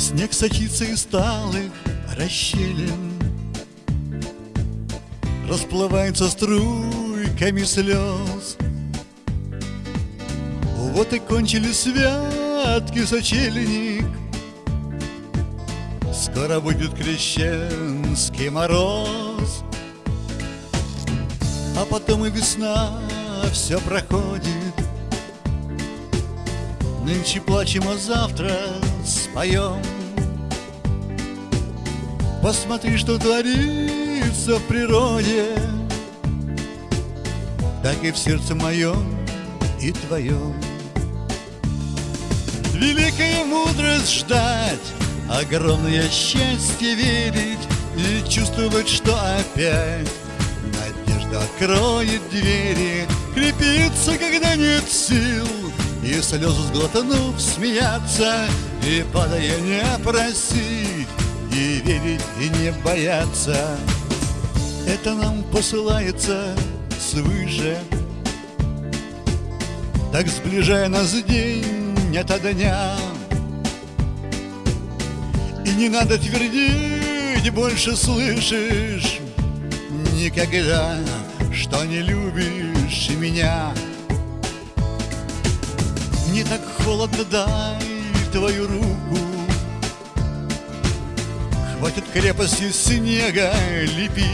Снег сочится из сталых расщелин. Расплывается струйками слез. Вот и кончились святки сочельник. Скоро будет крещенский мороз. А потом и весна все проходит. Нынче плачем, а завтра споем Посмотри, что творится в природе. Так и в сердце моем и твоем. Великая мудрость ждать Огромное счастье верить И чувствовать, что опять Надежда откроет двери Крепиться, когда нет сил И слезы сглотнув смеяться И падая не просить И верить, и не бояться Это нам посылается свыше. Так сближая нас день ото дня. И не надо твердить, больше слышишь Никогда, что не любишь меня. Не так холодно дай твою руку Хватит крепости снега лепить.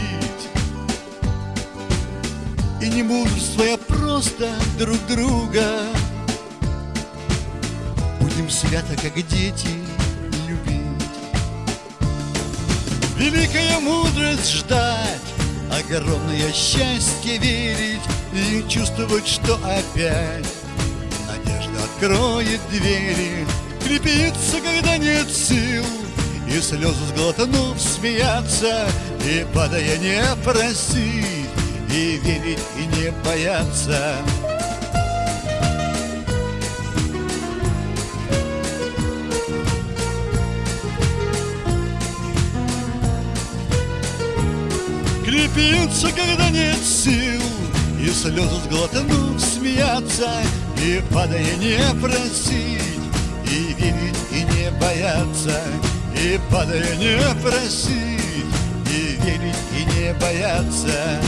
И не мудрствуя просто друг друга. Будем свято, как дети, любить. Великая мудрость ждать Огромное счастье верить И чувствовать, что опять Надежда откроет двери Крепиться, когда нет сил И слезы сглотнув смеяться И падая не просить И верить, и не бояться. Крепиться, когда нет сил И слезы сглотнув смеяться И падая не просить И верить, и не бояться И падая не просить И верить, и не бояться